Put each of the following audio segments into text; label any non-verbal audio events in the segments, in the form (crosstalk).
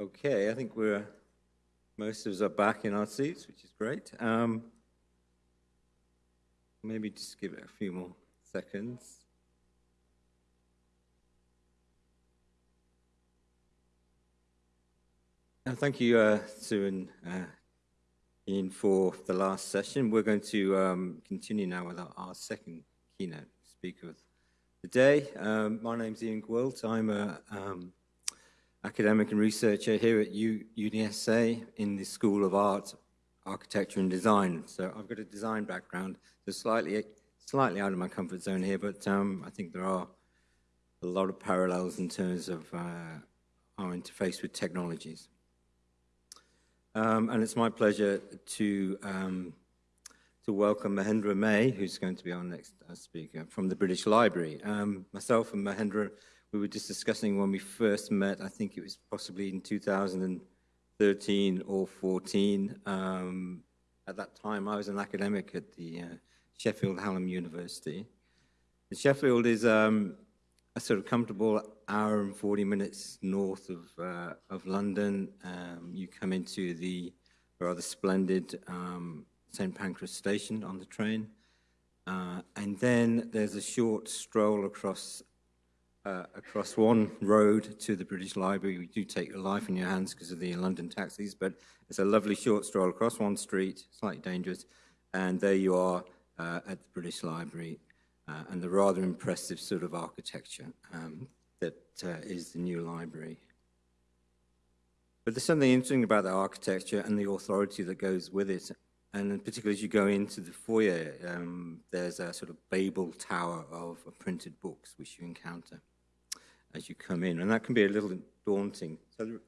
Okay, I think we're, most of us are back in our seats, which is great. Um, maybe just give it a few more seconds. Thank you, uh, Sue and uh, Ian, for the last session. We're going to um, continue now with our, our, second keynote speaker of the day. Um, my name's Ian Gwilt. I'm a um, academic and researcher here at U UniSA in the School of Art, Architecture and Design. So I've got a design background, so slightly, slightly out of my comfort zone here, but um, I think there are a lot of parallels in terms of uh, our interface with technologies. Um, and it's my pleasure to, um, to welcome Mahendra Mahey, who's going to be our next uh, speaker, from the British Library. Um, myself and Mahendra we were just discussing when we first met, I think it was possibly in 2013 or 14. Um, at that time, I was an academic at the uh, Sheffield Hallam University. And Sheffield is um, a sort of comfortable hour and 40 minutes north of, uh, of London. Um, you come into the rather splendid um, St. Pancras station on the train. Uh, and then there's a short stroll across uh, across one road to the British Library. We do take your life in your hands because of the London taxis, but it's a lovely short stroll across one street, slightly dangerous, and there you are uh, at the British Library uh, and the rather impressive sort of architecture um, that uh, is the new library. But there's something interesting about the architecture and the authority that goes with it. And particularly as you go into the foyer, um, there's a sort of Babel tower of printed books which you encounter as you come in, and that can be a little daunting. So the,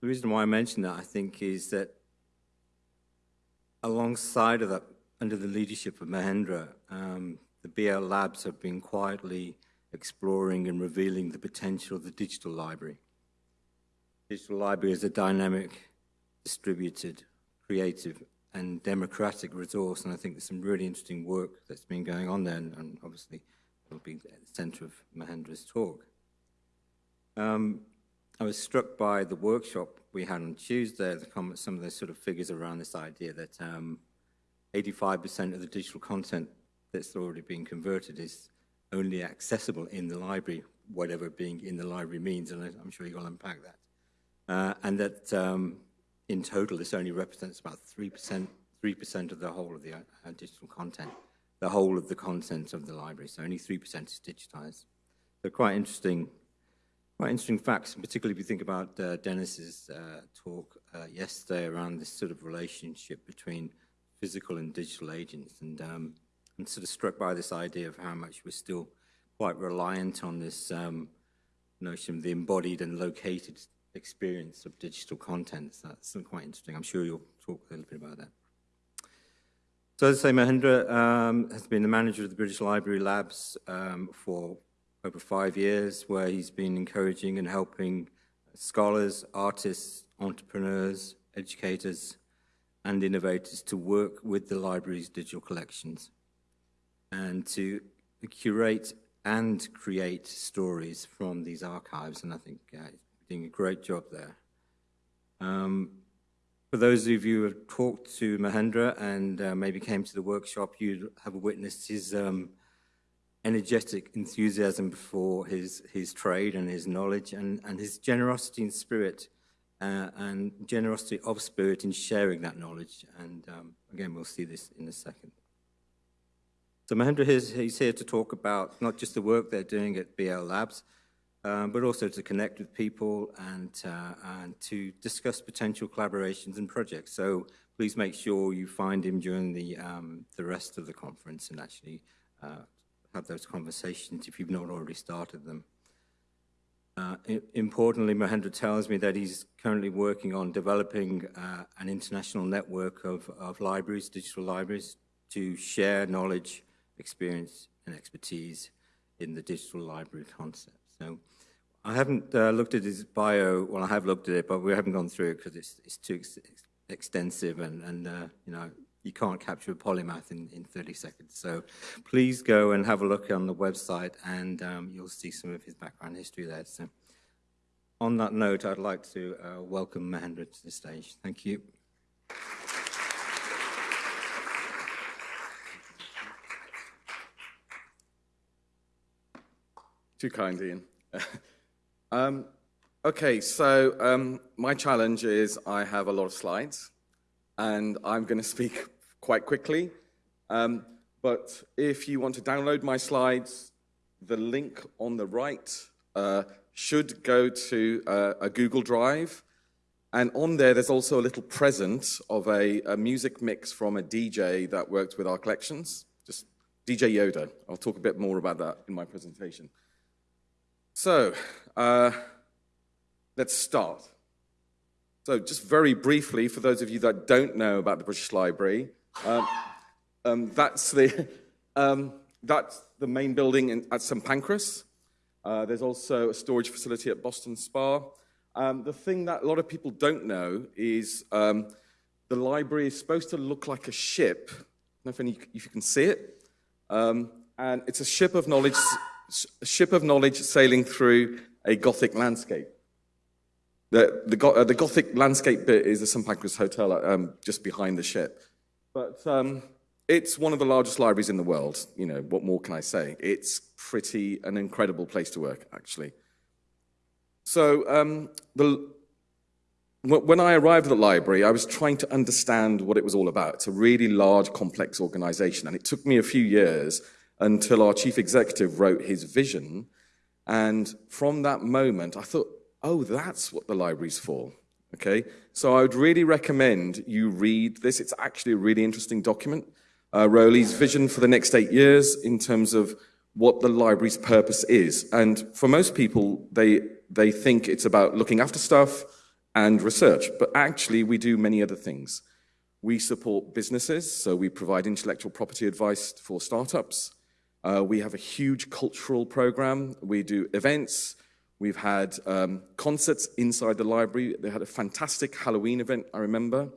the reason why I mention that, I think, is that alongside of that, under the leadership of Mahendra, um, the BL Labs have been quietly exploring and revealing the potential of the digital library. Digital library is a dynamic, distributed, creative, and democratic resource, and I think there's some really interesting work that's been going on there, and, and obviously will be at the center of Mahendra's talk. Um, I was struck by the workshop we had on Tuesday, the some of the sort of figures around this idea that 85% um, of the digital content that's already been converted is only accessible in the library, whatever being in the library means, and I'm sure you'll unpack that. Uh, and that um, in total, this only represents about 3%, 3% of the whole of the uh, digital content, the whole of the content of the library, so only 3% is digitized. So quite interesting quite interesting facts, particularly if you think about uh, Dennis's uh, talk uh, yesterday around this sort of relationship between physical and digital agents. And um, I'm sort of struck by this idea of how much we're still quite reliant on this um, notion of the embodied and located experience of digital content. So that's quite interesting. I'm sure you'll talk a little bit about that. So as I say, Mahendra um, has been the manager of the British Library Labs um, for over five years where he's been encouraging and helping scholars, artists, entrepreneurs, educators, and innovators to work with the library's digital collections and to curate and create stories from these archives. And I think uh, he's doing a great job there. Um, for those of you who have talked to Mahendra and uh, maybe came to the workshop, you have witnessed his um, energetic enthusiasm for his, his trade and his knowledge and, and his generosity in spirit uh, and generosity of spirit in sharing that knowledge. And um, again, we'll see this in a second. So Mahendra is he's here to talk about not just the work they're doing at BL Labs, um, but also to connect with people and, uh, and to discuss potential collaborations and projects. So please make sure you find him during the, um, the rest of the conference and actually uh, have those conversations if you've not already started them. Uh, importantly, Mahendra tells me that he's currently working on developing uh, an international network of, of libraries, digital libraries, to share knowledge, experience, and expertise in the digital library concept. So I haven't uh, looked at his bio, well, I have looked at it, but we haven't gone through it because it's, it's too ex extensive and, and uh, you know, you can't capture a polymath in, in 30 seconds. So please go and have a look on the website and um, you'll see some of his background history there. So on that note, I'd like to uh, welcome Mahendra to the stage. Thank you. Too kind, Ian. (laughs) um, okay, so um, my challenge is I have a lot of slides, and I'm going to speak quite quickly. Um, but if you want to download my slides, the link on the right uh, should go to uh, a Google Drive. And on there, there's also a little present of a, a music mix from a DJ that worked with our collections, just DJ Yoda. I'll talk a bit more about that in my presentation. So, uh, let's start. So, just very briefly, for those of you that don't know about the British Library, um, um, that's, the, um, that's the main building in, at St Pancras. Uh, there's also a storage facility at Boston Spa. Um, the thing that a lot of people don't know is um, the library is supposed to look like a ship. I don't know if, any, if you can see it. Um, and it's a ship of knowledge a ship of knowledge sailing through a Gothic landscape. The, the, uh, the Gothic landscape bit is the St Pancras Hotel um, just behind the ship. But um, it's one of the largest libraries in the world. You know, what more can I say? It's pretty an incredible place to work, actually. So um, the, when I arrived at the library, I was trying to understand what it was all about. It's a really large, complex organization, and it took me a few years until our chief executive wrote his vision. And from that moment, I thought, oh, that's what the library's for. Okay, so I would really recommend you read this. It's actually a really interesting document. Uh, Roly's vision for the next eight years in terms of what the library's purpose is. And for most people, they, they think it's about looking after stuff and research, but actually we do many other things. We support businesses, so we provide intellectual property advice for startups. Uh, we have a huge cultural program. We do events. We've had um, concerts inside the library. They had a fantastic Halloween event, I remember.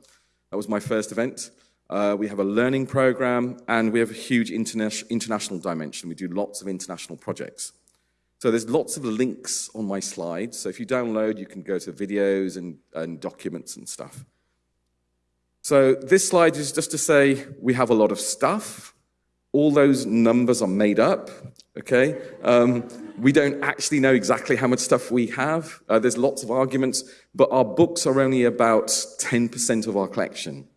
That was my first event. Uh, we have a learning program, and we have a huge interna international dimension. We do lots of international projects. So there's lots of links on my slides. So if you download, you can go to videos and, and documents and stuff. So this slide is just to say we have a lot of stuff. All those numbers are made up, okay? Um, we don't actually know exactly how much stuff we have. Uh, there's lots of arguments, but our books are only about 10% of our collection.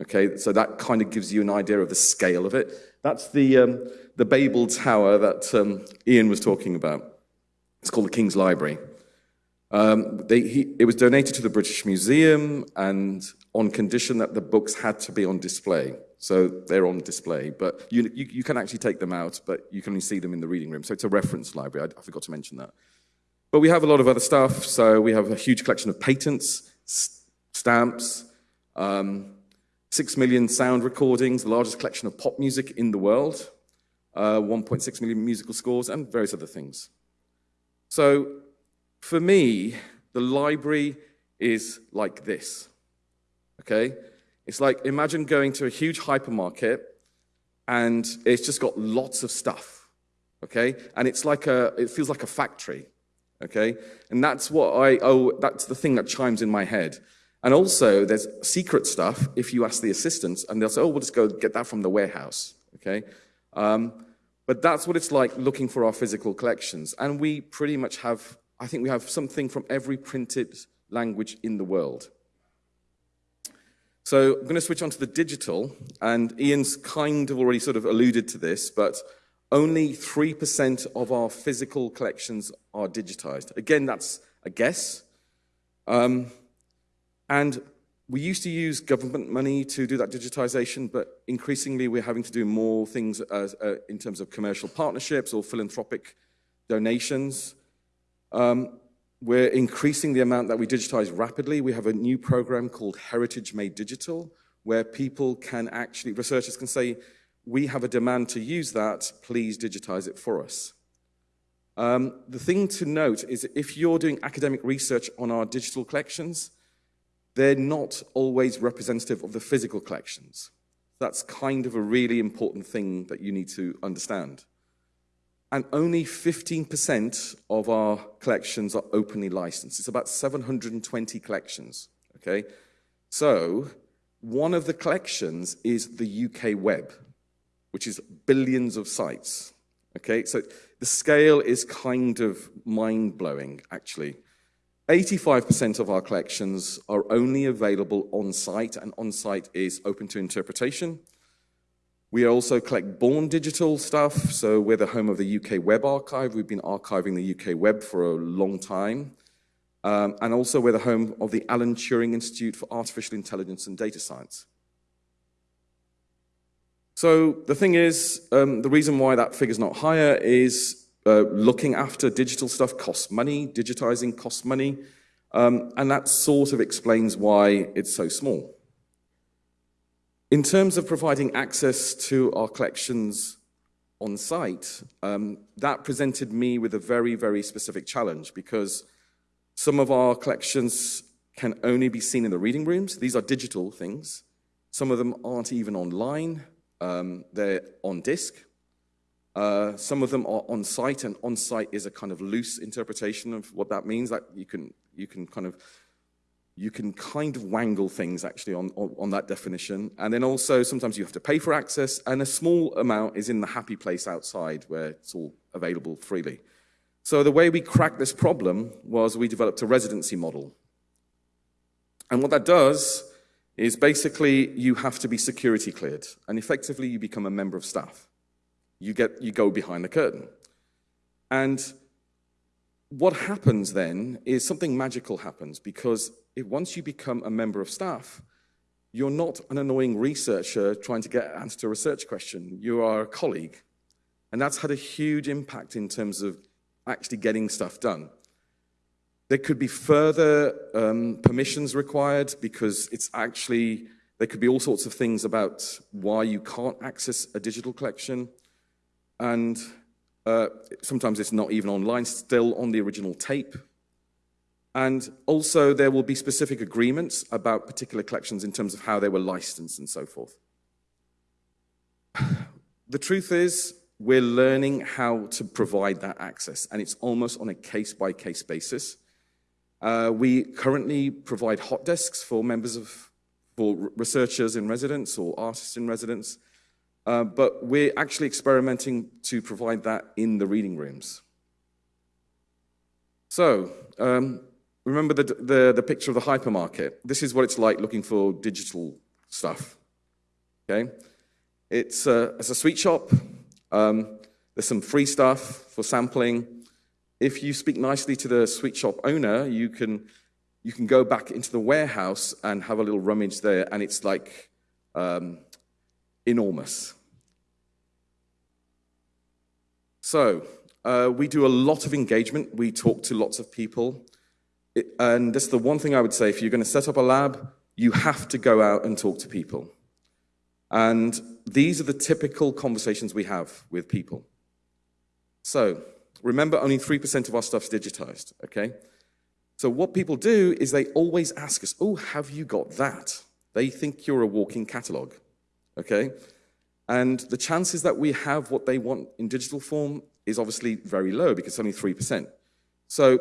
Okay, so that kind of gives you an idea of the scale of it. That's the, um, the Babel Tower that um, Ian was talking about. It's called the King's Library. Um, they, he, it was donated to the British Museum and on condition that the books had to be on display. So they're on display, but you, you, you, can actually take them out, but you can only see them in the reading room. So it's a reference library. I, I forgot to mention that. But we have a lot of other stuff. So we have a huge collection of patents, stamps, um, six million sound recordings, the largest collection of pop music in the world, uh, 1.6 million musical scores, and various other things. So for me, the library is like this, okay? It's like, imagine going to a huge hypermarket and it's just got lots of stuff, okay? And it's like a, it feels like a factory, okay? And that's what I, oh, that's the thing that chimes in my head. And also, there's secret stuff if you ask the assistants, and they'll say, oh, we'll just go get that from the warehouse, okay? Um, but that's what it's like looking for our physical collections. And we pretty much have, I think we have something from every printed language in the world. So I'm going to switch on to the digital, and Ian's kind of already sort of alluded to this, but only 3% of our physical collections are digitized. Again, that's a guess. Um, and we used to use government money to do that digitization, but increasingly we're having to do more things as, uh, in terms of commercial partnerships or philanthropic donations. Um, we're increasing the amount that we digitize rapidly. We have a new program called Heritage Made Digital, where people can actually, researchers can say, we have a demand to use that, please digitize it for us. Um, the thing to note is if you're doing academic research on our digital collections, they're not always representative of the physical collections. That's kind of a really important thing that you need to understand. And only 15% of our collections are openly licensed. It's about 720 collections, okay? So one of the collections is the UK web, which is billions of sites, okay? So the scale is kind of mind-blowing, actually. 85% of our collections are only available on site, and on site is open to interpretation. We also collect born digital stuff, so we're the home of the UK Web Archive. We've been archiving the UK web for a long time. Um, and also we're the home of the Alan Turing Institute for Artificial Intelligence and Data Science. So the thing is, um, the reason why that figure's not higher is uh, looking after digital stuff costs money, digitizing costs money, um, and that sort of explains why it's so small. In terms of providing access to our collections on site, um, that presented me with a very, very specific challenge because some of our collections can only be seen in the reading rooms. These are digital things. Some of them aren't even online. Um, they're on disk. Uh, some of them are on site, and on site is a kind of loose interpretation of what that means. That you can you can kind of you can kind of wangle things actually on, on, on, that definition. And then also sometimes you have to pay for access and a small amount is in the happy place outside where it's all available freely. So the way we cracked this problem was we developed a residency model. And what that does is basically you have to be security cleared and effectively you become a member of staff. You, get, you go behind the curtain. And what happens then is something magical happens because if once you become a member of staff, you're not an annoying researcher trying to get an answer to a research question. You are a colleague. And that's had a huge impact in terms of actually getting stuff done. There could be further um, permissions required because it's actually, there could be all sorts of things about why you can't access a digital collection. And uh, sometimes it's not even online, still on the original tape. And also there will be specific agreements about particular collections in terms of how they were licensed and so forth. (sighs) The truth is, we're learning how to provide that access, and it's almost on a case-by-case -case basis. Uh, we currently provide hot desks for members of, for researchers in residence or artists in residence, uh, but we're actually experimenting to provide that in the reading rooms. So, um, remember the, the, the picture of the hypermarket. This is what it's like looking for digital stuff, okay? It's a, it's a sweet shop. Um, there's some free stuff for sampling. If you speak nicely to the sweet shop owner, you can, you can go back into the warehouse and have a little rummage there, and it's like um, enormous. So uh, we do a lot of engagement. We talk to lots of people. It, and this is the one thing I would say, if you're going to set up a lab, you have to go out and talk to people. And these are the typical conversations we have with people. So remember, only 3% of our stuff's digitized, okay? So what people do is they always ask us, oh, have you got that? They think you're a walking catalog, okay? And the chances that we have what they want in digital form is obviously very low because it's only 3%. So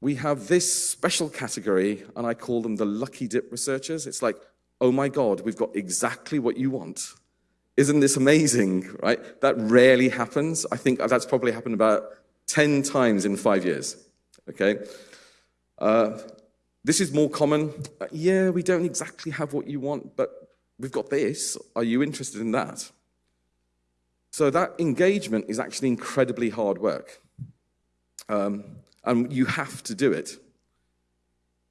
we have this special category, and I call them the lucky dip researchers. It's like, oh my God, we've got exactly what you want. Isn't this amazing, right? That rarely happens. I think that's probably happened about 10 times in five years, okay? Uh, this is more common. Uh, yeah, we don't exactly have what you want, but we've got this. Are you interested in that? So that engagement is actually incredibly hard work. Um, and you have to do it.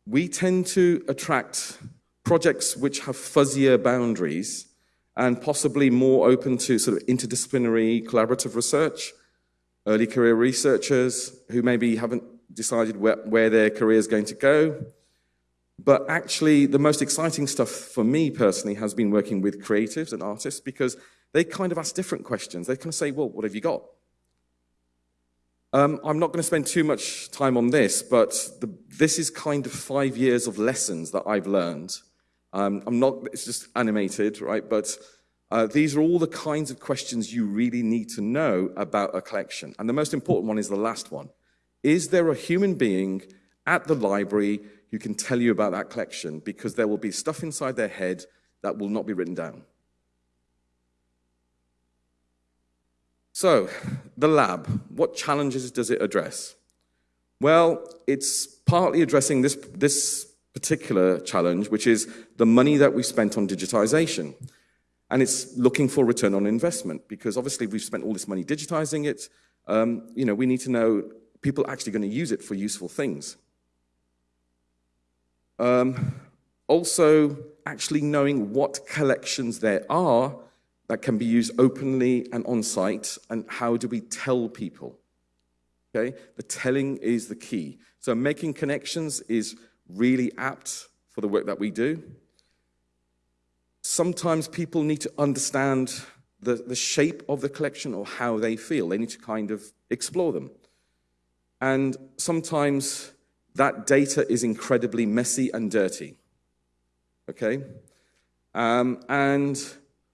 We tend to attract projects which have fuzzier boundaries and possibly more open to sort of interdisciplinary collaborative research, early career researchers who maybe haven't decided where, where their career is going to go, but actually, the most exciting stuff for me personally has been working with creatives and artists because they kind of ask different questions. They kind of say, well, what have you got? Um, I'm not going to spend too much time on this, but the, this is kind of five years of lessons that I've learned. Um, I'm not, it's just animated, right? But Uh, these are all the kinds of questions you really need to know about a collection. And the most important one is the last one. Is there a human being at the library who can tell you about that collection? Because there will be stuff inside their head that will not be written down. So, the lab, what challenges does it address? Well, it's partly addressing this, this particular challenge, which is the money that we spent on digitization. And it's looking for return on investment because obviously we've spent all this money digitizing it. Um, you know, we need to know people are actually going to use it for useful things. Um, also, actually knowing what collections there are that can be used openly and on site, and how do we tell people? Okay, the telling is the key. So making connections is really apt for the work that we do. Sometimes people need to understand the, the shape of the collection or how they feel. They need to kind of explore them. And sometimes that data is incredibly messy and dirty. Okay? Um, and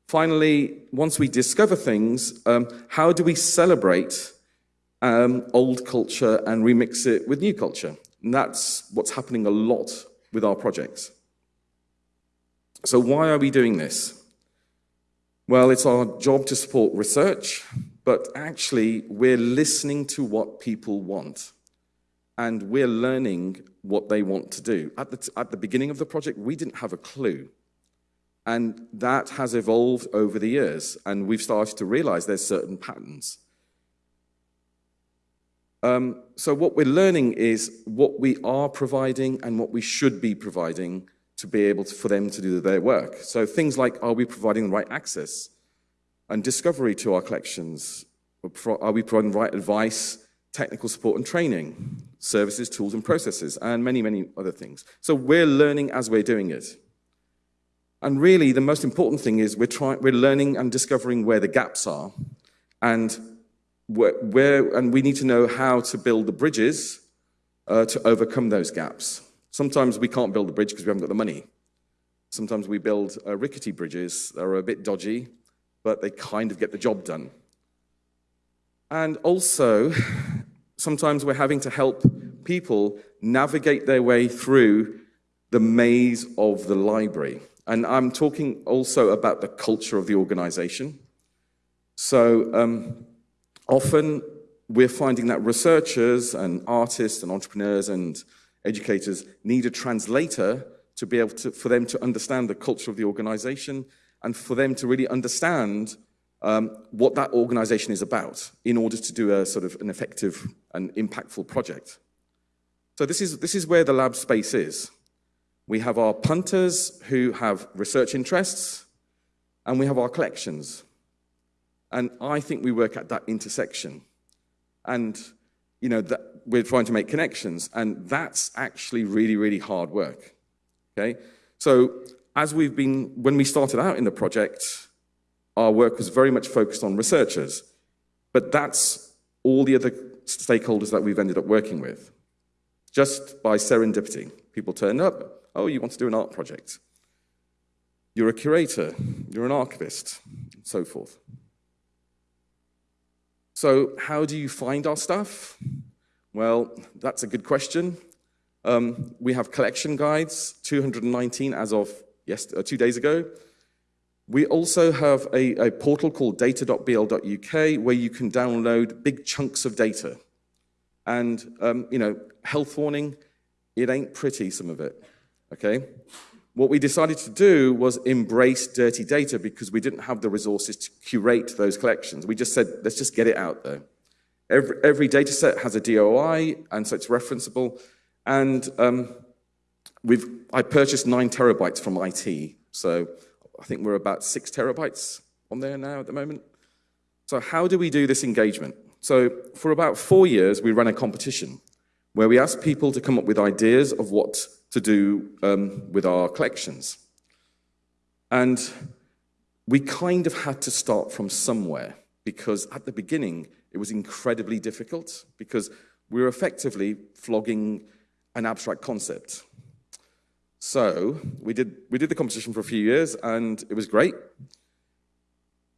finally, once we discover things, um, how do we celebrate um, old culture and remix it with new culture? And that's what's happening a lot with our projects. So why are we doing this? Well, it's our job to support research, but actually we're listening to what people want and we're learning what they want to do. At the, at the beginning of the project, we didn't have a clue. And that has evolved over the years, and we've started to realize there's certain patterns. Um, so what we're learning is what we are providing and what we should be providing to be able to, for them to do their work. So things like, are we providing the right access and discovery to our collections? Are we providing the right advice, technical support and training, services, tools and processes, and many, many other things. So we're learning as we're doing it. And really, the most important thing is we're, trying, we're learning and discovering where the gaps are and where, where, and we need to know how to build the bridges uh, to overcome those gaps. Sometimes we can't build a bridge because we haven't got the money. Sometimes we build uh, rickety bridges that are a bit dodgy, but they kind of get the job done. And also, sometimes we're having to help people navigate their way through the maze of the library. And I'm talking also about the culture of the organization. So um, often we're finding that researchers and artists and entrepreneurs and educators need a translator to be able to, for them to understand the culture of the organization and for them to really understand um, what that organization is about in order to do a sort of an effective and impactful project. So this is, this is where the lab space is. We have our punters who have research interests, and we have our collections. And I think we work at that intersection. And, you know, that we're trying to make connections, and that's actually really, really hard work, okay? So as we've been, when we started out in the project, our work was very much focused on researchers, but that's all the other stakeholders that we've ended up working with. Just by serendipity. People turn up, oh, you want to do an art project. You're a curator, you're an archivist, and so forth. So how do you find our stuff? Well, that's a good question. Um, we have collection guides, 219 as of uh, two days ago. We also have a, a portal called data.bl.uk where you can download big chunks of data. And, um, you know, health warning, it ain't pretty, some of it, okay? What we decided to do was embrace dirty data because we didn't have the resources to curate those collections. We just said, let's just get it out there. Every, every data set has a DOI, and so it's referenceable. And um, we've, I purchased nine terabytes from IT, so I think we're about six terabytes on there now at the moment. So how do we do this engagement? So for about four years, we ran a competition where we asked people to come up with ideas of what to do um, with our collections. And we kind of had to start from somewhere because at the beginning, it was incredibly difficult because we were effectively flogging an abstract concept. So we did, we did the competition for a few years and it was great.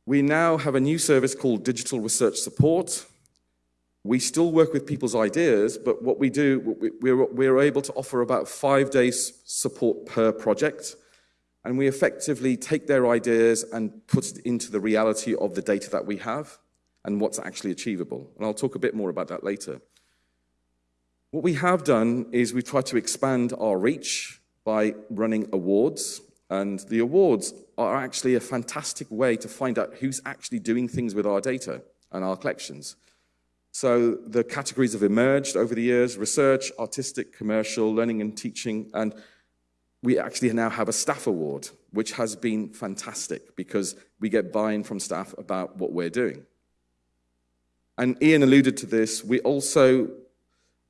We now have a new service called Digital Research Support. We still work with people's ideas, but what we do, we're, we're able to offer about five days support per project. And we effectively take their ideas and put it into the reality of the data that we have and what's actually achievable. And I'll talk a bit more about that later. What we have done is we've tried to expand our reach by running awards. And the awards are actually a fantastic way to find out who's actually doing things with our data and our collections. So the categories have emerged over the years, research, artistic, commercial, learning and teaching, and we actually now have a staff award, which has been fantastic because we get buy-in from staff about what we're doing. And Ian alluded to this, we also,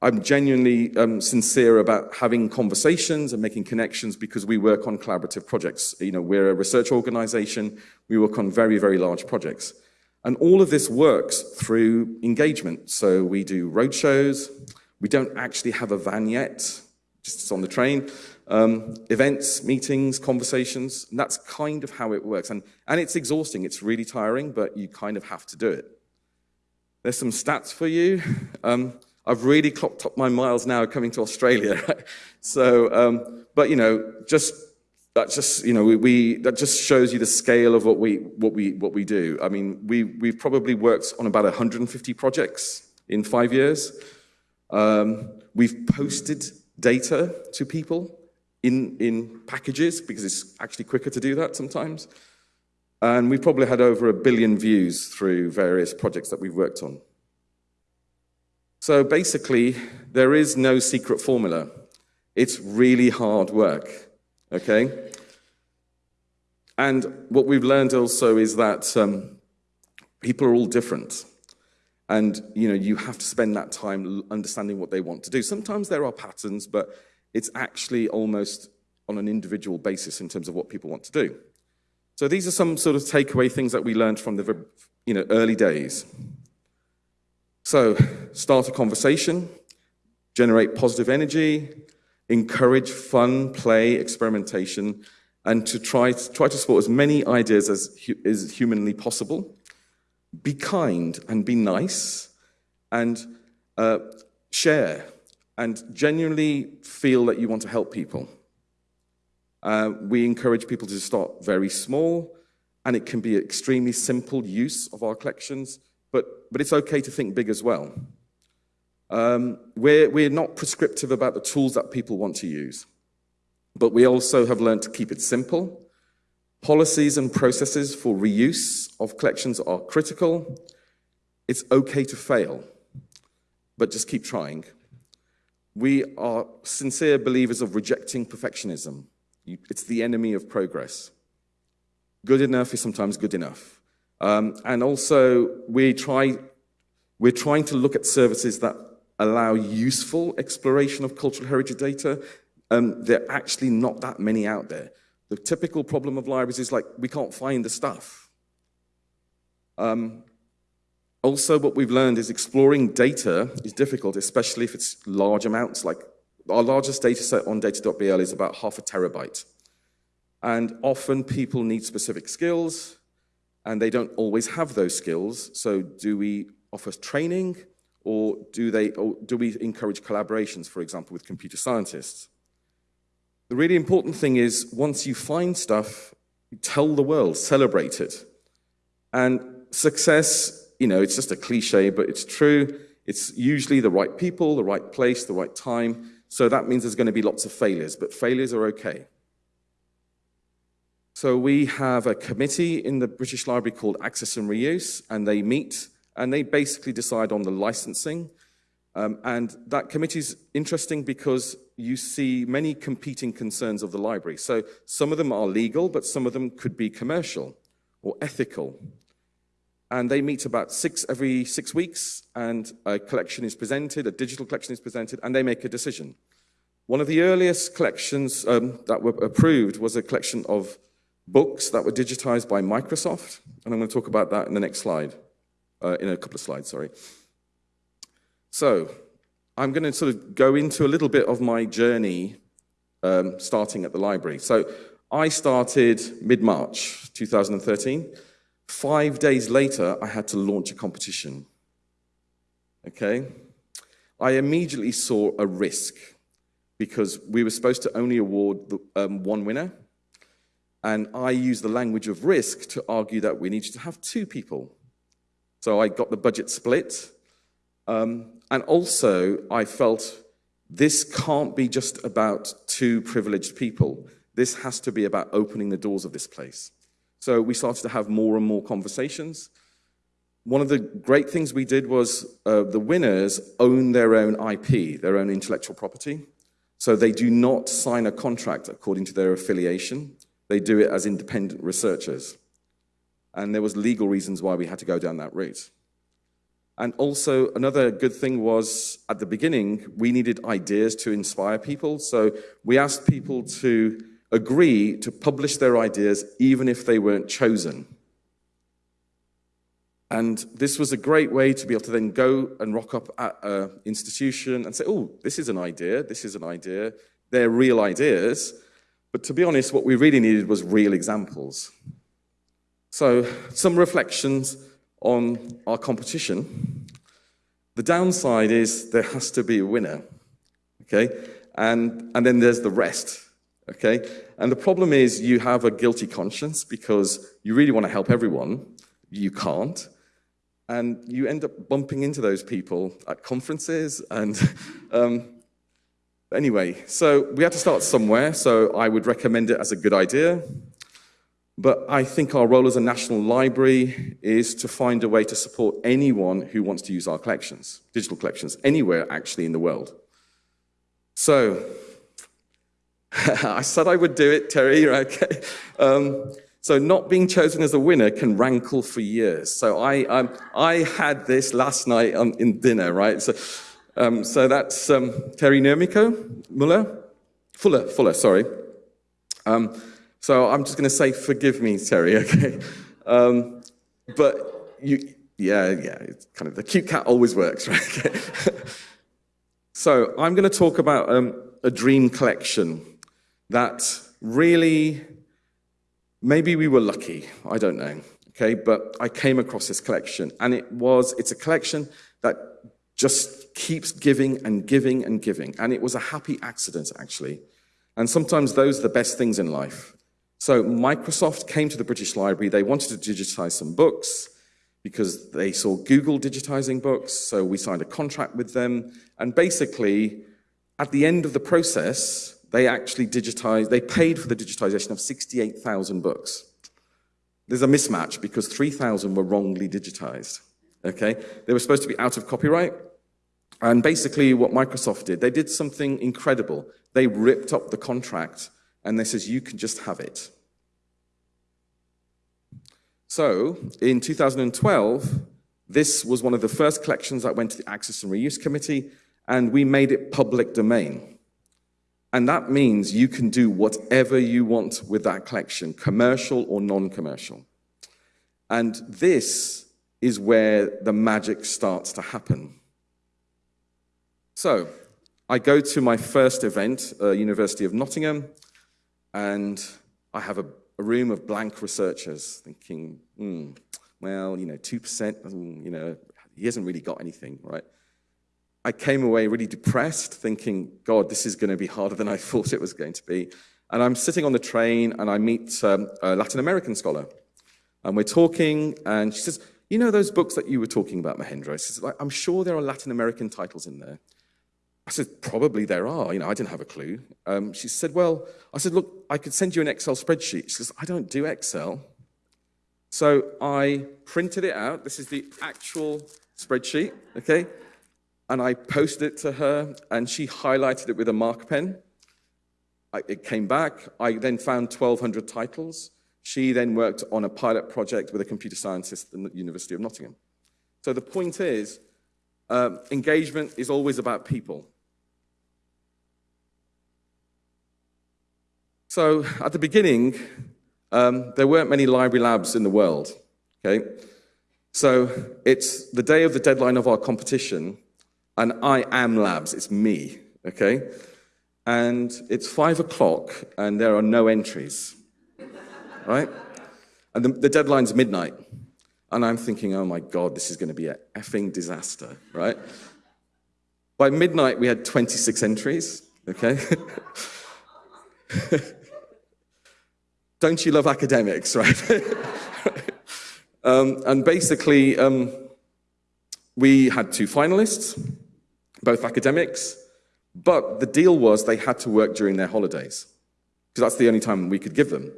I'm genuinely um, sincere about having conversations and making connections because we work on collaborative projects. You know, we're a research organization, we work on very, very large projects. And all of this works through engagement. So we do roadshows. We don't actually have a van yet, just on the train. Um, events, meetings, conversations. And that's kind of how it works. And, and it's exhausting. It's really tiring, but you kind of have to do it. There's some stats for you. Um, I've really clocked up my miles now coming to Australia. (laughs) so, um, but you know, just that just you know we, we, that just shows you the scale of what we what we what we do. I mean, we we've probably worked on about 150 projects in five years. Um, we've posted data to people in in packages because it's actually quicker to do that sometimes. And we've probably had over a billion views through various projects that we've worked on. So basically, there is no secret formula. It's really hard work okay? And what we've learned also is that um, people are all different. And, you know, you have to spend that time understanding what they want to do. Sometimes there are patterns, but it's actually almost on an individual basis in terms of what people want to do. So these are some sort of takeaway things that we learned from the you know, early days. So start a conversation, generate positive energy, encourage fun, play, experimentation, and to try, try to support as many ideas as is humanly possible. Be kind and be nice, and uh, share, and genuinely feel that you want to help people. Uh, we encourage people to start very small, and it can be extremely simple use of our collections, but, but it's okay to think big as well. Um, we're, we're not prescriptive about the tools that people want to use, but we also have learned to keep it simple. Policies and processes for reuse of collections are critical. It's okay to fail, but just keep trying. We are sincere believers of rejecting perfectionism. It's the enemy of progress. Good enough is sometimes good enough. Um, and also, we try, we're trying to look at services that allow useful exploration of cultural heritage data, um, there are actually not that many out there. The typical problem of libraries is like, we can't find the stuff. Um, also, what we've learned is exploring data is difficult, especially if it's large amounts. Like our largest data set on data.bl is about half a terabyte. And often people need specific skills, and they don't always have those skills. So do we offer training? Or do, they, or do we encourage collaborations, for example, with computer scientists? The really important thing is once you find stuff, you tell the world, celebrate it. And success, you know, it's just a cliche, but it's true. It's usually the right people, the right place, the right time. So that means there's going to be lots of failures, but failures are okay. So we have a committee in the British Library called Access and Reuse, and they meet and they basically decide on the licensing. Um, and that committee is interesting because you see many competing concerns of the library. So some of them are legal, but some of them could be commercial or ethical. And they meet about six every six weeks, and a collection is presented, a digital collection is presented, and they make a decision. One of the earliest collections um, that were approved was a collection of books that were digitized by Microsoft, and I'm going to talk about that in the next slide uh, in a couple of slides, sorry. So I'm going to sort of go into a little bit of my journey um, starting at the library. So I started mid-March 2013. Five days later, I had to launch a competition. Okay? I immediately saw a risk because we were supposed to only award the, um, one winner. And I use the language of risk to argue that we need to have two people. So I got the budget split. Um, and also, I felt this can't be just about two privileged people. This has to be about opening the doors of this place. So we started to have more and more conversations. One of the great things we did was uh, the winners own their own IP, their own intellectual property. So they do not sign a contract according to their affiliation. They do it as independent researchers. And there was legal reasons why we had to go down that route. And also, another good thing was at the beginning, we needed ideas to inspire people. So we asked people to agree to publish their ideas even if they weren't chosen. And this was a great way to be able to then go and rock up at an institution and say, oh, this is an idea, this is an idea. They're real ideas. But to be honest, what we really needed was real examples. So, some reflections on our competition. The downside is there has to be a winner, okay? And, and then there's the rest, okay? And the problem is you have a guilty conscience because you really want to help everyone. You can't. And you end up bumping into those people at conferences. And (laughs) um, anyway, so we had to start somewhere. So I would recommend it as a good idea. But I think our role as a national library is to find a way to support anyone who wants to use our collections, digital collections, anywhere actually in the world. So, (laughs) I said I would do it, Terry, (laughs) okay? Um, so not being chosen as a winner can rankle for years. So I, um, I had this last night on, in dinner, right? So, um, so that's um, Terry Nurmikko, Muller, Fuller, Fuller, sorry. Um, so I'm just going to say, forgive me, Terry, (laughs) okay? Um, but you, yeah, yeah, it's kind of the cute cat always works, (laughs) right? so I'm going to talk about um, a dream collection that really, maybe we were lucky, I don't know, okay? But I came across this collection, and it was, it's a collection that just keeps giving and giving and giving. And it was a happy accident, actually. And sometimes those are the best things in life. So Microsoft came to the British Library. They wanted to digitize some books because they saw Google digitizing books. So we signed a contract with them. And basically, at the end of the process, they actually digitized, they paid for the digitization of 68,000 books. There's a mismatch because 3,000 were wrongly digitized. Okay? They were supposed to be out of copyright. And basically, what Microsoft did, they did something incredible. They ripped up the contract and they says, you can just have it. So in 2012, this was one of the first collections that went to the Access and Reuse Committee, and we made it public domain. And that means you can do whatever you want with that collection, commercial or non-commercial. And this is where the magic starts to happen. So I go to my first event, uh, University of Nottingham, and I have a, a room of blank researchers thinking, hmm, well, you know, 2%, you know, he hasn't really got anything, right? I came away really depressed, thinking, God, this is going to be harder than I (laughs) thought it was going to be. And I'm sitting on the train and I meet um, a Latin American scholar. And we're talking, and she says, You know those books that you were talking about, Mahendra? She says, I'm sure there are Latin American titles in there. I said, probably there are. You know, I didn't have a clue. Um, she said, well, I said, look, I could send you an Excel spreadsheet. She says, I don't do Excel. So I printed it out. This is the actual spreadsheet, okay? And I posted it to her, and she highlighted it with a mark pen. I, it came back. I then found 1,200 titles. She then worked on a pilot project with a computer scientist at the University of Nottingham. So the point is, um, engagement is always about people. So at the beginning, um, there weren't many library labs in the world, okay? So it's the day of the deadline of our competition, and I am labs, it's me, okay? And it's five o'clock, and there are no entries, right? And the, the deadline's midnight. And I'm thinking, oh my God, this is going to be a effing disaster, right? By midnight, we had 26 entries, okay? (laughs) Don't you love academics, right? (laughs) um, and basically, um, we had two finalists, both academics, but the deal was they had to work during their holidays, because that's the only time we could give them.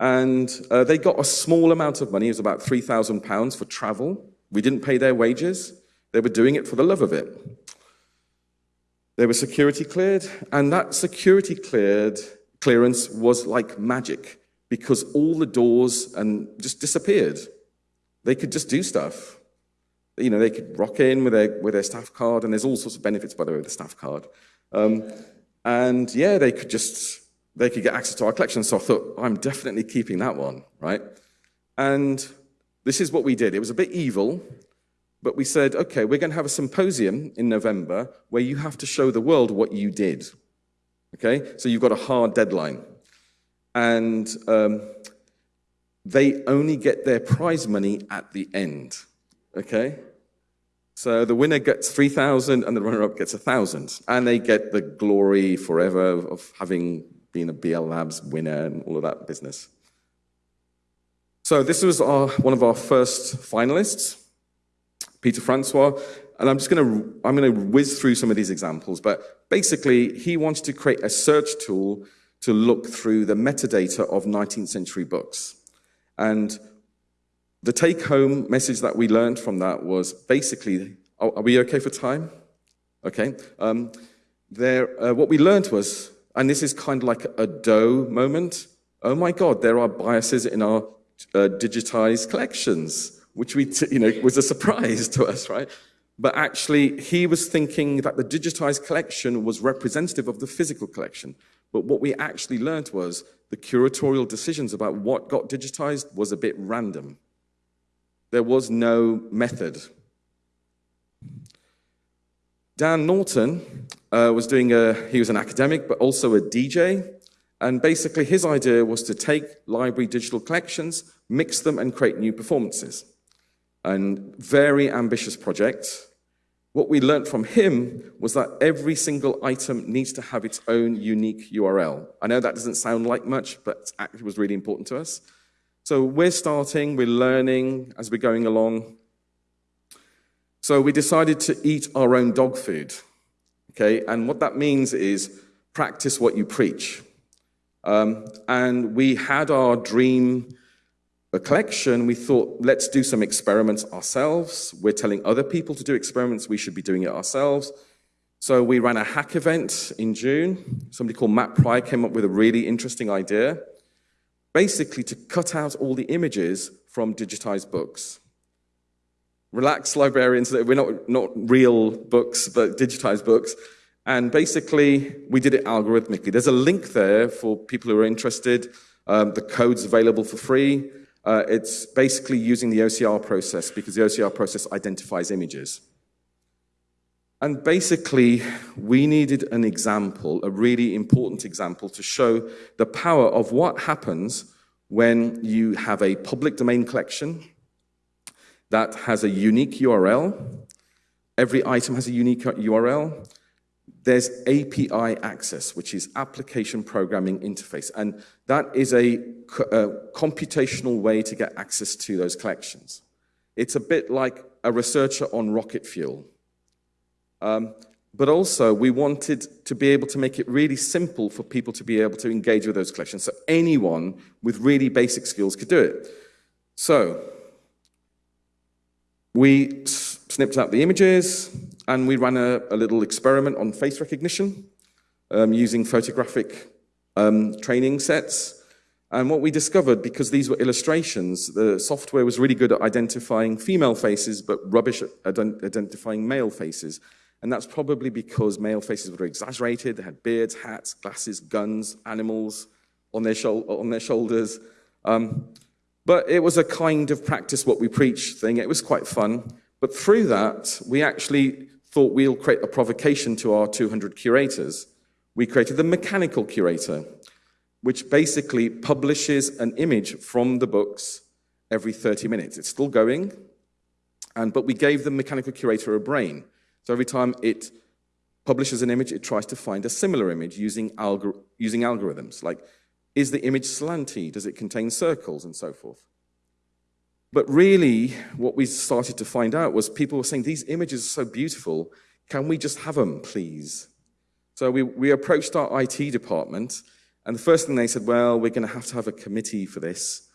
And uh, they got a small amount of money, it was about £3,000 for travel. We didn't pay their wages, they were doing it for the love of it. They were security cleared, and that security cleared clearance was like magic because all the doors and just disappeared. They could just do stuff. You know, they could rock in with their with their staff card, and there's all sorts of benefits, by the way, with the staff card. Um, and yeah, they could just they could get access to our collection. So I thought, I'm definitely keeping that one, right? And this is what we did. It was a bit evil, but we said, okay, we're going to have a symposium in November where you have to show the world what you did. Okay? So you've got a hard deadline. And um, they only get their prize money at the end. Okay? So the winner gets 3,000 and the runner-up gets 1,000. And they get the glory forever of having been a BL Labs winner and all of that business. So this was our, one of our first finalists. Pieter Francois, and I'm just going to I'm going to whiz through some of these examples, but basically he wanted to create a search tool to look through the metadata of 19th century books. And the take-home message that we learned from that was basically, oh, are we okay for time? Okay. Um, there, uh, what we learned was, and this is kind of like a dough moment. Oh my God, there are biases in our uh, digitized collections which we, you know, was a surprise (laughs) to us, right? But actually, he was thinking that the digitized collection was representative of the physical collection. But what we actually learned was the curatorial decisions about what got digitized was a bit random. There was no method. Dan Norton uh, was doing a, he was an academic, but also a DJ. And basically his idea was to take library digital collections, mix them and create new performances and very ambitious project. What we learned from him was that every single item needs to have its own unique URL. I know that doesn't sound like much, but it was really important to us. So we're starting, we're learning as we're going along. So we decided to eat our own dog food, okay? And what that means is practice what you preach. Um, and we had our dream collection, we thought, let's do some experiments ourselves. We're telling other people to do experiments, we should be doing it ourselves. So we ran a hack event in June. Somebody called Matt Pryor came up with a really interesting idea, basically to cut out all the images from digitized books. Relax, librarians, we're not, not real books, but digitized books. And basically, we did it algorithmically. There's a link there for people who are interested. Um, the code's available for free. Uh, it's basically using the OCR process because the OCR process identifies images. And basically, we needed an example, a really important example, to show the power of what happens when you have a public domain collection that has a unique URL. Every item has a unique URL. There's API access, which is Application Programming Interface. And that is a, a, computational way to get access to those collections. It's a bit like a researcher on rocket fuel. Um, but also, we wanted to be able to make it really simple for people to be able to engage with those collections. So anyone with really basic skills could do it. So we snipped out the images, and we ran a, a little experiment on face recognition um, using photographic um, training sets. And what we discovered, because these were illustrations, the software was really good at identifying female faces, but rubbish at identifying male faces. And that's probably because male faces were exaggerated. They had beards, hats, glasses, guns, animals on their, on their shoulders. Um, but it was a kind of practice what we preach thing. It was quite fun. But through that, we actually thought we'll create a provocation to our 200 curators. We created the mechanical curator, which basically publishes an image from the books every 30 minutes. It's still going, and, but we gave the mechanical curator a brain. So every time it publishes an image, it tries to find a similar image using, algor using algorithms. Like, is the image slanty? Does it contain circles and so forth? But really, what we started to find out was people were saying, these images are so beautiful, can we just have them, please? So we, we approached our IT department, and the first thing they said, well, we're going to have to have a committee for this.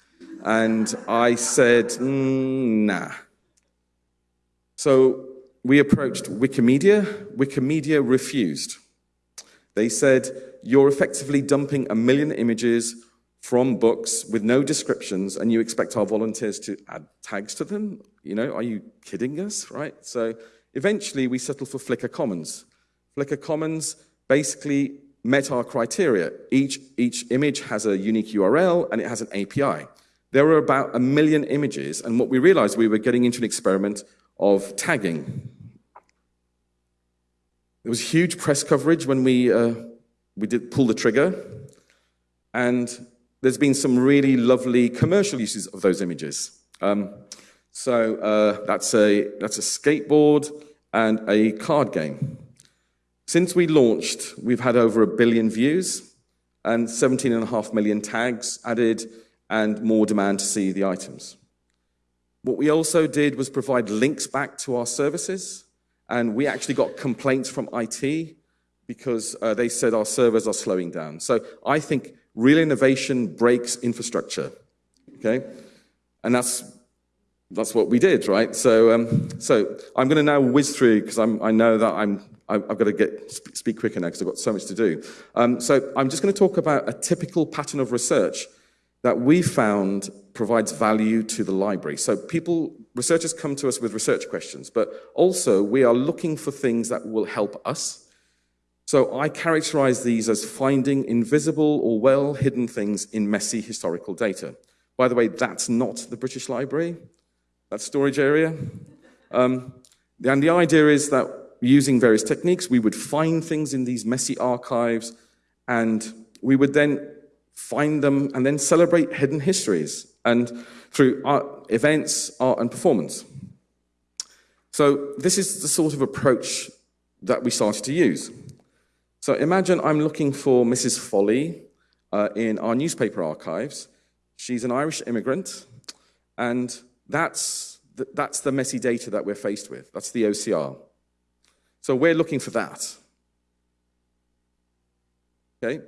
And I said, mm, nah. So we approached Wikimedia. Wikimedia refused. They said, you're effectively dumping a million images from books with no descriptions and you expect our volunteers to add tags to them? You know, are you kidding us, right? So eventually we settled for Flickr Commons. Flickr Commons basically met our criteria. Each, each image has a unique URL and it has an API. There were about a million images, and what we realized we were getting into an experiment of tagging. There was huge press coverage when we, uh, we did pull the trigger, and there's been some really lovely commercial uses of those images. Um, so uh, that's, a, that's a skateboard and a card game. Since we launched, we've had over a billion views and 17.5 million tags added and more demand to see the items. What we also did was provide links back to our services, and we actually got complaints from IT because uh, they said our servers are slowing down. So I think real innovation breaks infrastructure, okay? And that's, that's what we did, right? So, um, so I'm going to now whiz through because I know that I'm, I've got to get, speak quicker now because I've got so much to do. Um, so I'm just going to talk about a typical pattern of research that we found provides value to the library. So people, researchers come to us with research questions, but also we are looking for things that will help us. So I characterize these as finding invisible or well-hidden things in messy historical data. By the way, that's not the British Library, that storage area. Um, and the idea is that using various techniques, we would find things in these messy archives and we would then find them, and then celebrate hidden histories and through art, events, art, and performance. So this is the sort of approach that we started to use. So imagine I'm looking for Mrs. Folly uh, in our newspaper archives. She's an Irish immigrant, and that's the, that's the messy data that we're faced with. That's the OCR. So we're looking for that. Okay?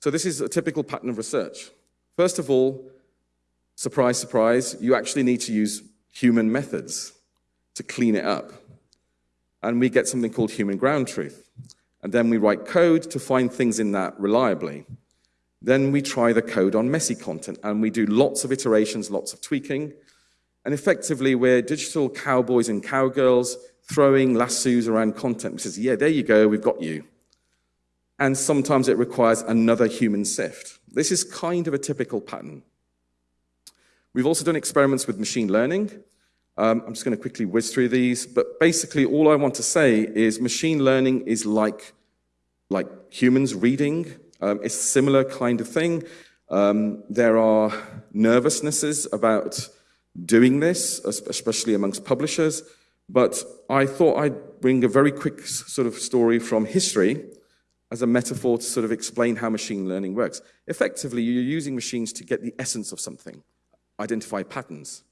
So this is a typical pattern of research. First of all, surprise, surprise, you actually need to use human methods to clean it up. And we get something called human ground truth. And then we write code to find things in that reliably. Then we try the code on messy content and we do lots of iterations, lots of tweaking. And effectively, we're digital cowboys and cowgirls throwing lassos around content, which says, yeah, there you go, we've got you and sometimes it requires another human sift. This is kind of a typical pattern. We've also done experiments with machine learning. Um, I'm just going to quickly whiz through these, but basically all I want to say is machine learning is like, like humans reading. Um, it's a similar kind of thing. Um, there are nervousnesses about doing this, especially amongst publishers, but I thought I'd bring a very quick sort of story from history as a metaphor to sort of explain how machine learning works. Effectively, you're using machines to get the essence of something, identify patterns.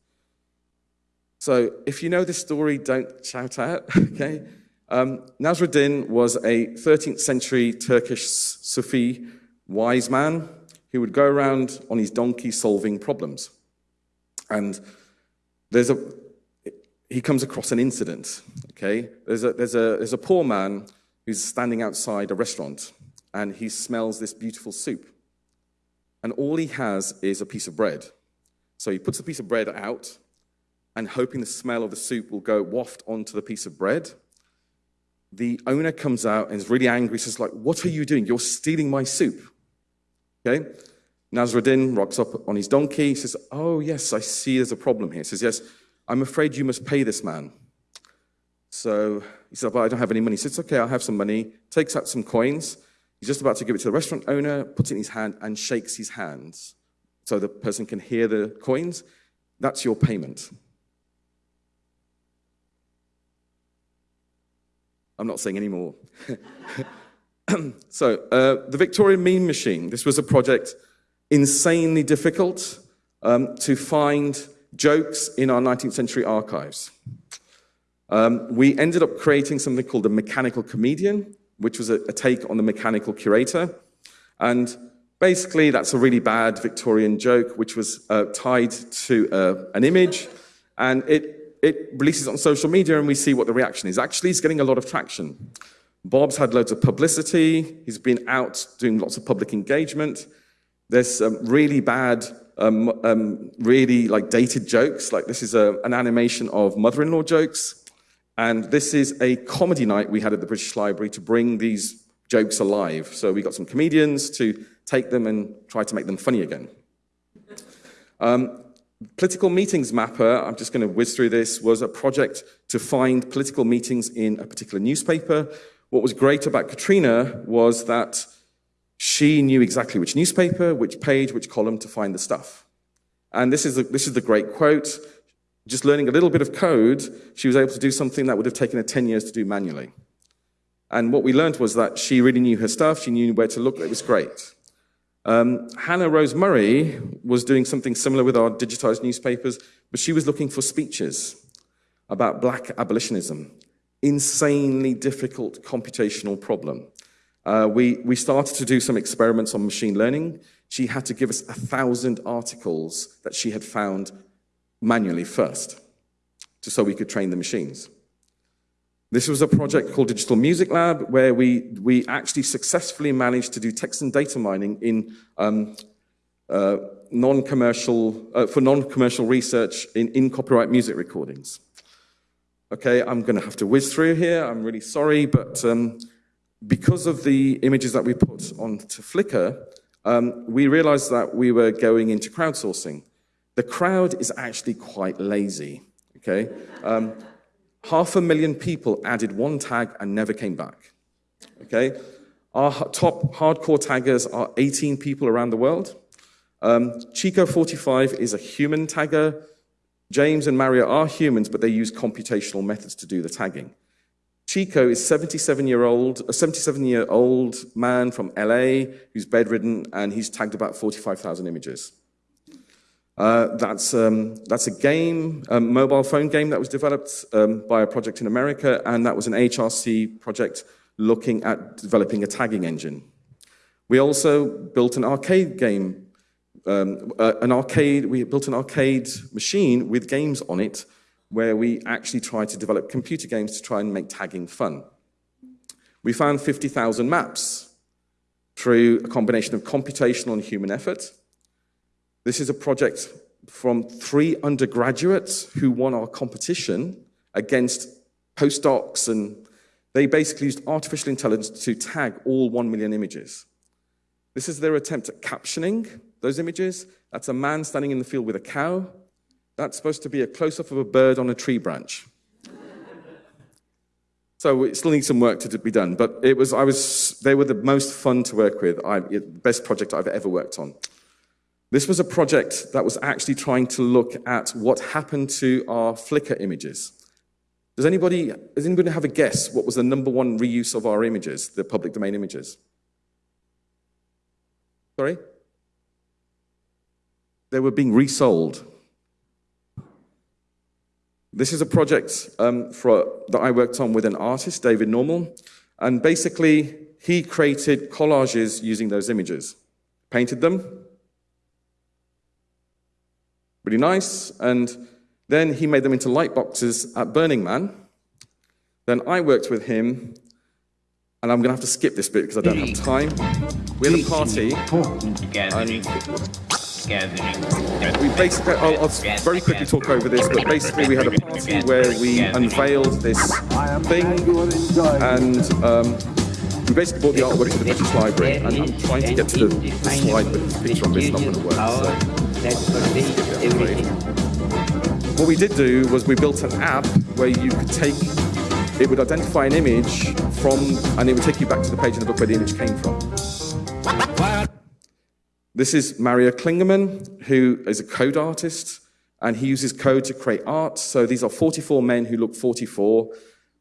So if you know this story, don't shout out, (laughs) okay? Um, Nasruddin was a 13th century Turkish Sufi wise man who would go around on his donkey solving problems. And there's a, he comes across an incident, okay? There's a, there's a, there's a poor man who's standing outside a restaurant and he smells this beautiful soup. And all he has is a piece of bread. So he puts the piece of bread out and hoping the smell of the soup will go waft onto the piece of bread. The owner comes out and is really angry, He says like, what are you doing? You're stealing my soup. Okay? Nasruddin rocks up on his donkey, he says, oh yes, I see there's a problem here. He says, yes, I'm afraid you must pay this man. So he said, well, I don't have any money. He says, okay, I'll have some money. Takes out some coins. He's just about to give it to the restaurant owner, puts it in his hand and shakes his hands so the person can hear the coins. That's your payment. I'm not saying any more. (laughs) so, uh, the Victorian Meme Machine. This was a project insanely difficult um, to find jokes in our 19th century archives. Um, we ended up creating something called the mechanical comedian, which was a, a take on the mechanical curator. And basically, that's a really bad Victorian joke, which was uh, tied to uh, an image. And it, it releases on social media, and we see what the reaction is. Actually, it's getting a lot of traction. Bob's had loads of publicity. He's been out doing lots of public engagement. There's some really bad, um, um, really like dated jokes. Like this is a, an animation of mother-in-law jokes. And this is a comedy night we had at the British Library to bring these jokes alive. So we got some comedians to take them and try to make them funny again. Um, political Meetings Mapper, I'm just going to whiz through this, was a project to find political meetings in a particular newspaper. What was great about Katrina was that she knew exactly which newspaper, which page, which column to find the stuff. And this is the, this is the great quote just learning a little bit of code, she was able to do something that would have taken her 10 years to do manually. And what we learned was that she really knew her stuff, she knew where to look, it was great. Um, Hannah Rose Murray was doing something similar with our digitized newspapers, but she was looking for speeches about black abolitionism. Insanely difficult computational problem. Uh, we, we started to do some experiments on machine learning. She had to give us a thousand articles that she had found manually first, just so we could train the machines. This was a project called Digital Music Lab, where we, we actually successfully managed to do text and data mining in um, uh, non-commercial, uh, for non-commercial research in, in copyright music recordings. Okay, I'm going to have to whiz through here. I'm really sorry, but um, because of the images that we put onto Flickr, um, we realized that we were going into crowdsourcing. The crowd is actually quite lazy, okay? Um, half a million people added one tag and never came back, okay? Our top hardcore taggers are 18 people around the world. Um, Chico45 is a human tagger. James and Mario are humans, but they use computational methods to do the tagging. Chico is 77 year old, a 77 year old man from LA who's bedridden and he's tagged about 45,000 images. Uh, that's, um, that's a game, a mobile phone game that was developed um, by a project in America, and that was an HRC project looking at developing a tagging engine. We also built an arcade game, um, uh, an arcade, we built an arcade machine with games on it where we actually tried to develop computer games to try and make tagging fun. We found 50,000 maps through a combination of computational and human effort. This is a project from three undergraduates who won our competition against postdocs, and they basically used artificial intelligence to tag all one million images. This is their attempt at captioning those images. That's a man standing in the field with a cow. That's supposed to be a close-up of a bird on a tree branch. so it still needs some work to be done, but it was, I was, they were the most fun to work with, I, the best project I've ever worked on. This was a project that was actually trying to look at what happened to our Flickr images. Does anybody, does anybody have a guess what was the number one reuse of our images, the public domain images? Sorry? They were being resold. This is a project um, for, that I worked on with an artist, David Normal, and basically he created collages using those images, painted them, really nice. And then he made them into light boxes at Burning Man. Then I worked with him, and I'm going to have to skip this bit because I don't have time. We had a party. We basically, I'll, I'll, very quickly talk over this, but basically we had a party where we unveiled this thing, and um, we basically brought the artwork to the British Library, and I'm trying to get to the, the slide, but the picture on this is not going to work. So. What we did do was we built an app where you could take, it would identify an image from, and it would take you back to the page in the book where the image came from. This is Mario Klingemann, who is a code artist, and he uses code to create art. So these are 44 men who look 44.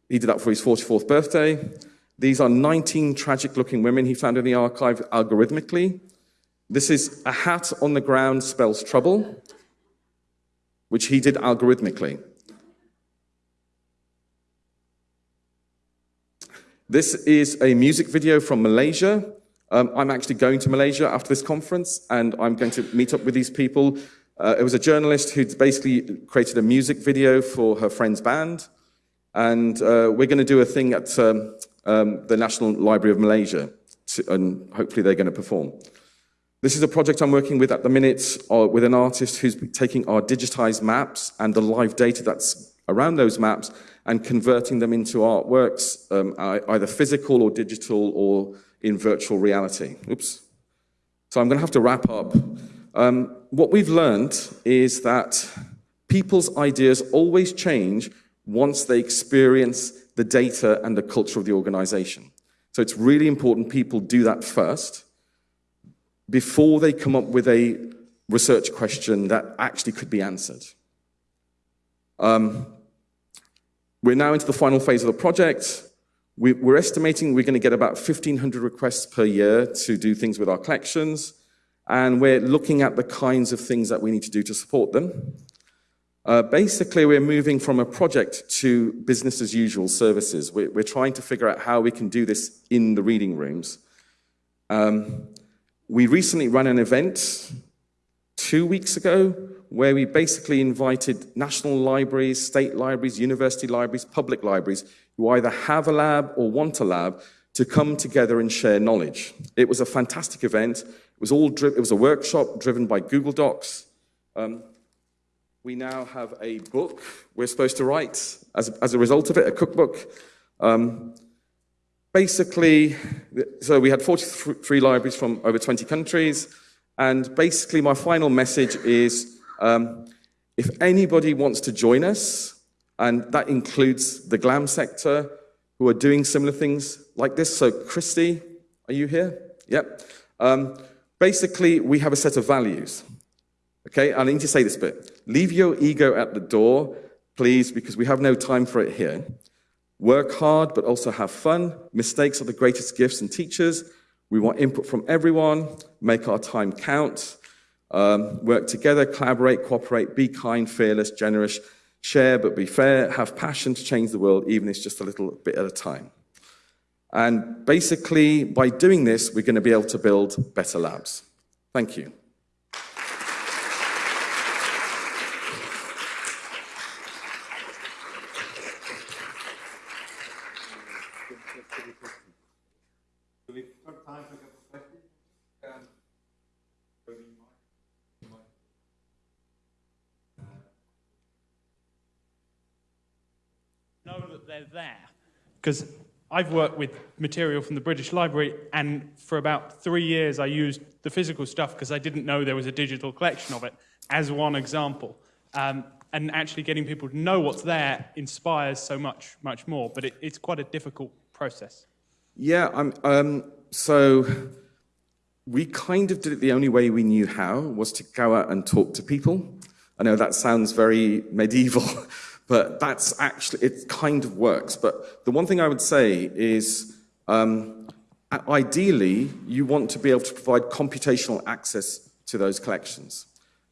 He did that for his 44th birthday. These are 19 tragic looking women he found in the archive algorithmically. This is a hat on the ground spells trouble, which he did algorithmically. This is a music video from Malaysia. Um, I'm actually going to Malaysia after this conference, and I'm going to meet up with these people. Uh, it was a journalist who basically created a music video for her friend's band, and uh, we're going to do a thing at um, um, the National Library of Malaysia, to, and hopefully they're going to perform. This is a project I'm working with at the minute uh, with an artist who's taking our digitized maps and the live data that's around those maps and converting them into artworks, um, either physical or digital or in virtual reality. Oops. So I'm going to have to wrap up. Um, what we've learned is that people's ideas always change once they experience the data and the culture of the organization. So it's really important people do that first before they come up with a research question that actually could be answered. Um, we're now into the final phase of the project. We, are estimating we're going to get about 1,500 requests per year to do things with our collections, and we're looking at the kinds of things that we need to do to support them. Uh, basically, we're moving from a project to business as usual services. We're, we're, trying to figure out how we can do this in the reading rooms. Um, we recently ran an event two weeks ago where we basically invited national libraries, state libraries, university libraries, public libraries, who either have a lab or want a lab, to come together and share knowledge. It was a fantastic event. It was, all it was a workshop driven by Google Docs. Um, we now have a book we're supposed to write as, as a result of it, a cookbook. Um, basically, so we had 43 libraries from over 20 countries. And basically, my final message is um, if anybody wants to join us, and that includes the GLAM sector, who are doing similar things like this. So, Christy, are you here? Yep. Um, basically, we have a set of values. Okay, I need to say this bit. Leave your ego at the door, please, because we have no time for it here. Work hard, but also have fun. Mistakes are the greatest gifts and teachers. We want input from everyone. Make our time count. Um, work together, collaborate, cooperate, be kind, fearless, generous, share but be fair, have passion to change the world, even if it's just a little bit at a time. And basically, by doing this, we're going to be able to build better labs. Thank you. They're there. Because I've worked with material from the British Library, and for about three years I used the physical stuff because I didn't know there was a digital collection of it, as one example. Um, and actually getting people to know what's there inspires so much, much more. But it, it's quite a difficult process. Yeah, um, so we kind of did it the only way we knew how was to go out and talk to people. I know that sounds very medieval, but that's actually, it kind of works. But the one thing I would say is, um, ideally, you want to be able to provide computational access to those collections.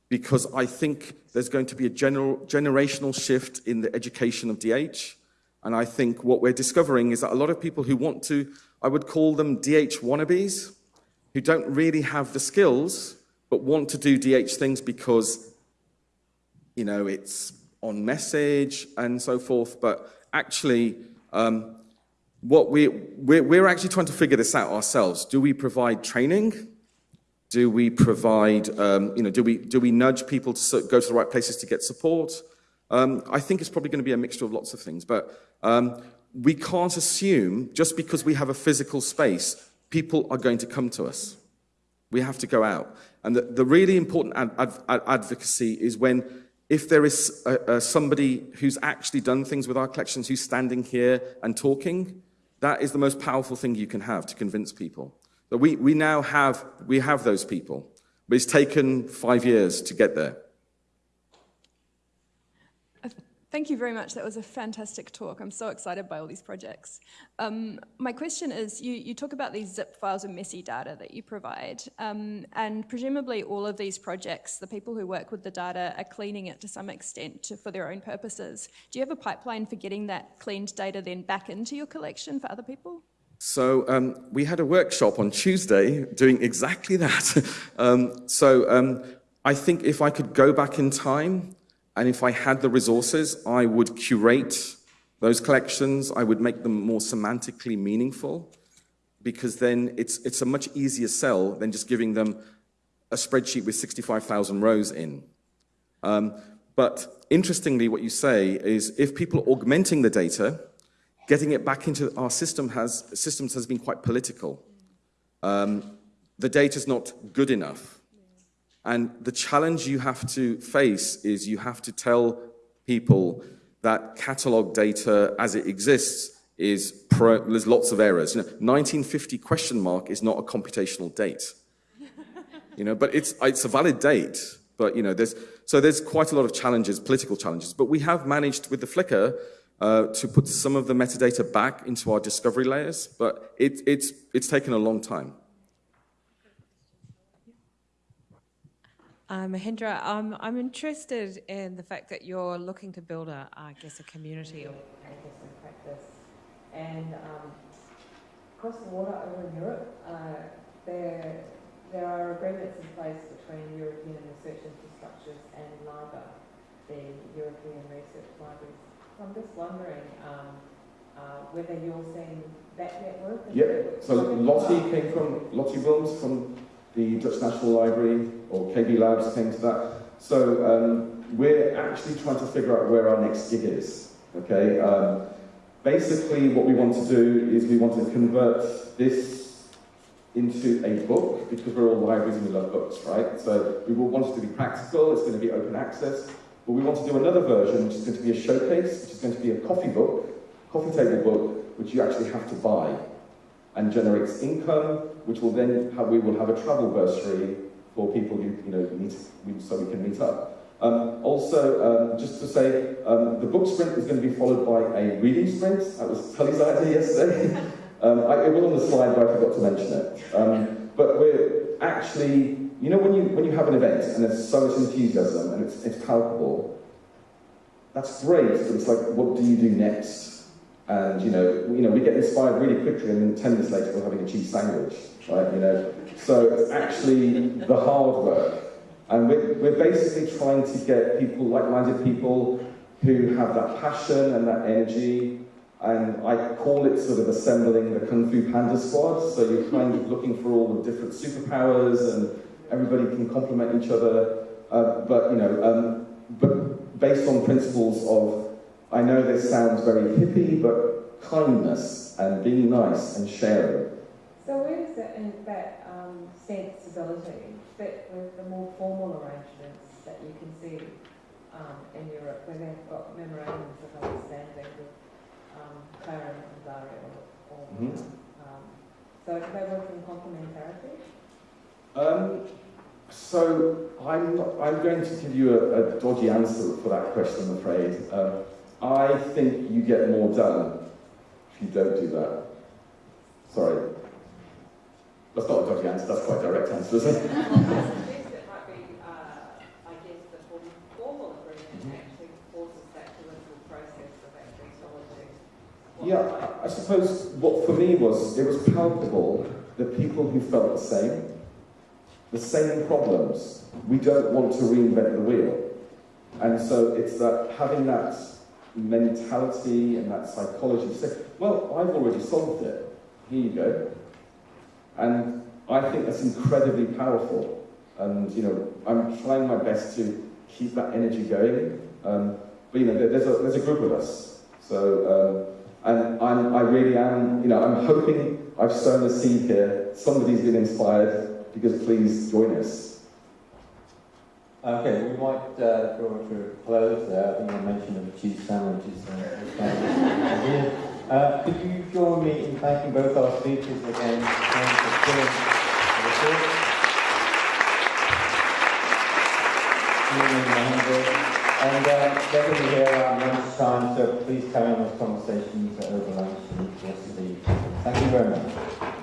Because I think there's going to be a general, generational shift in the education of DH. And I think what we're discovering is that a lot of people who want to, I would call them DH wannabes, who don't really have the skills, but want to do DH things because, you know, it's on message and so forth, but actually, um, what we, we're, we're actually trying to figure this out ourselves. Do we provide training? Do we provide, um, you know, do we, do we nudge people to go to the right places to get support? Um, I think it's probably going to be a mixture of lots of things, but um, we can't assume just because we have a physical space, people are going to come to us. We have to go out. And the, the really important ad, ad, advocacy is when if there is a, a somebody who's actually done things with our collections, who's standing here and talking, that is the most powerful thing you can have to convince people. But we, we now have, we have those people, but it's taken five years to get there. Thank you very much. That was a fantastic talk. I'm so excited by all these projects. Um, my question is, you, you talk about these zip files of messy data that you provide, um, and presumably all of these projects, the people who work with the data are cleaning it to some extent to, for their own purposes. Do you have a pipeline for getting that cleaned data then back into your collection for other people? So um, we had a workshop on Tuesday doing exactly that. (laughs) um, so um, I think if I could go back in time and if I had the resources, I would curate those collections. I would make them more semantically meaningful because then it's, it's a much easier sell than just giving them a spreadsheet with 65,000 rows in. Um, but interestingly, what you say is if people are augmenting the data, getting it back into our system has, systems has been quite political. Um, the data is not good enough. And the challenge you have to face is you have to tell people that catalog data as it exists is pro, there's lots of errors. You know, 1950 question mark is not a computational date. you know, but it's, it's a valid date. But you know, there's, so there's quite a lot of challenges, political challenges. But we have managed with the Flickr uh, to put some of the metadata back into our discovery layers, but it, it's, it's taken a long time. Uh, Mahendra, um, I'm interested in the fact that you're looking to build a, I guess, a community of practice and practice. And um, across the water over in Europe, uh, there, there are agreements in place between European research infrastructures and LIBER, the European Research Libraries. So I'm just wondering um, uh, whether you're seeing that network. Yep. So Lottie came from Lottie Wilms from the Dutch National Library or KB Labs came to that. So um, we're actually trying to figure out where our next gig is. Okay. Um, basically, what we want to do is we want to convert this into a book because we're all libraries and we love books, right? So we want it to be practical. It's going to be open access. But we want to do another version, which is going to be a showcase, which is going to be a coffee book, coffee table book, which you actually have to buy and generates income, which will then have, we will have a travel bursary for people who you know meet, so we can meet up. Um, also, um, just to say, um, the book sprint is going to be followed by a reading sprint. That was Tully's idea yesterday. (laughs) Um, I, it was on the slide, but I forgot to mention it. Um, but we're actually, you know, when you when you have an event and there's so much enthusiasm and it's, it's palpable, that's great. But it's like, what do you do next? And you know, you know, we get inspired really quickly, and then ten minutes later we're having a cheese sandwich, right? You know, so it's actually the hard work, and we're, we're basically trying to get people, like-minded people, who have that passion and that energy. And I call it sort of assembling the Kung Fu Panda squad. So you're kind of looking for all the different superpowers, and everybody can complement each other. Uh, but you know, um, but based on principles of I know this sounds very hippie, but kindness and being nice and sharing. So where does that, in that um, sensibility fit with the more formal arrangements that you can see um, in Europe, where they've got memorandums of understanding with um, and DARIAH? Or, mm -hmm. um, so do they work in complementarity? Um, so I'm, not, I'm going to give you a, a, dodgy answer for that question, I'm afraid. Um, I think you get more done if you don't do that. Sorry. That's not a dodgy answer, that's quite a direct answer, isn't it? (laughs) Yeah, I suppose what for me was, it was palpable, the people who felt the same, the same problems. We don't want to reinvent the wheel. And so it's that having that mentality and that psychology to say, well, I've already solved it. Here you go. And I think that's incredibly powerful. And, you know, I'm trying my best to keep that energy going. Um, but, you know, there's a, there's a group of us. So, um, and I'm, I really am, you know, I'm hoping I've sown a seed here. Somebody's been inspired because please join us. Okay, we might uh, draw to a close there. I think I mentioned the cheese sandwiches. Uh, (laughs) uh, could you join me in thanking both our speakers again? And uh, they're going to be here around lunchtime, so please carry on those conversations over lunch and the rest. Thank you very much.